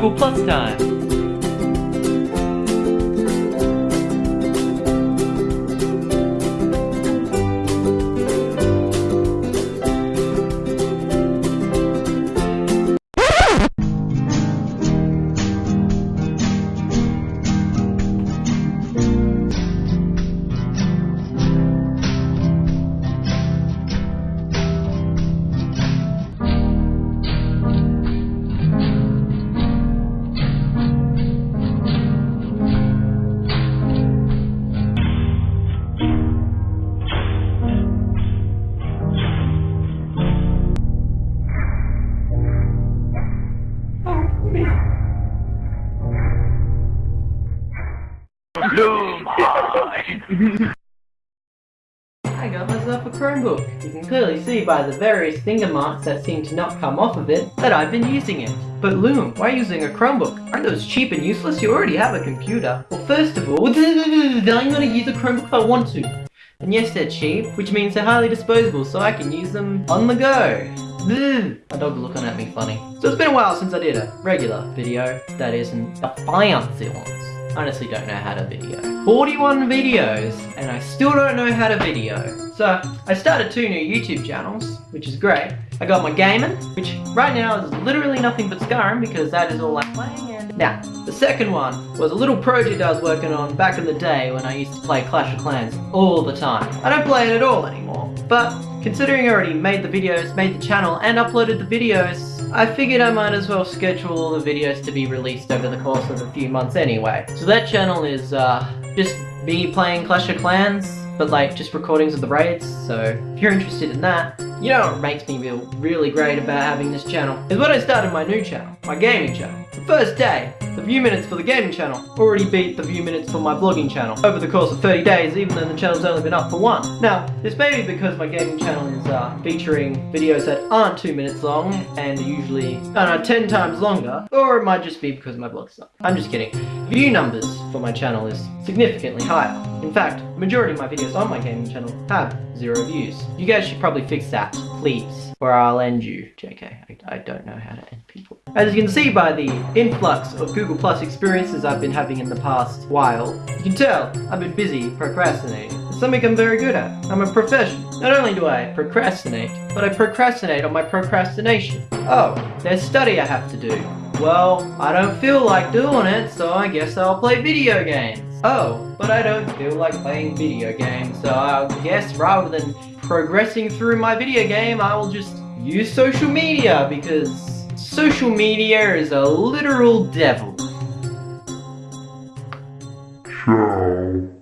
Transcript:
Google Plus time. I got myself a Chromebook. You can clearly see by the various finger marks that seem to not come off of it that I've been using it. But Loom, why using a Chromebook? Aren't those cheap and useless? You already have a computer. Well, first of all, I'm gonna use a Chromebook if I want to. And yes, they're cheap, which means they're highly disposable, so I can use them on the go. Ugh. My dog's looking at me funny. So it's been a while since I did a regular video that isn't the fancy ones honestly don't know how to video. 41 videos, and I still don't know how to video. So, I started two new YouTube channels, which is great. I got my gaming, which right now is literally nothing but Skyrim because that is all I'm playing. Now, the second one was a little project I was working on back in the day when I used to play Clash of Clans all the time. I don't play it at all anymore, but considering I already made the videos, made the channel, and uploaded the videos, I figured I might as well schedule all the videos to be released over the course of a few months anyway. So that channel is uh, just me playing Clash of Clans, but like just recordings of the raids, so if you're interested in that, you know what makes me feel really great about having this channel is when I started my new channel, my gaming channel. The first day, the view minutes for the gaming channel already beat the view minutes for my vlogging channel over the course of 30 days even though the channel's only been up for one. Now, this may be because my gaming channel is uh, featuring videos that aren't 2 minutes long and usually, I don't know, 10 times longer, or it might just be because my vlog's up. I'm just kidding. View numbers for my channel is significantly higher. In fact, the majority of my videos on my gaming channel have zero views. You guys should probably fix that, please or I'll end you. JK, I, I, don't know how to end people. As you can see by the influx of Google Plus experiences I've been having in the past while, you can tell I've been busy procrastinating. It's something I'm very good at. I'm a professional. Not only do I procrastinate, but I procrastinate on my procrastination. Oh, there's study I have to do. Well, I don't feel like doing it, so I guess I'll play video games. Oh, but I don't feel like playing video games, so I guess rather than progressing through my video game, I will just use social media, because social media is a literal devil. Ciao.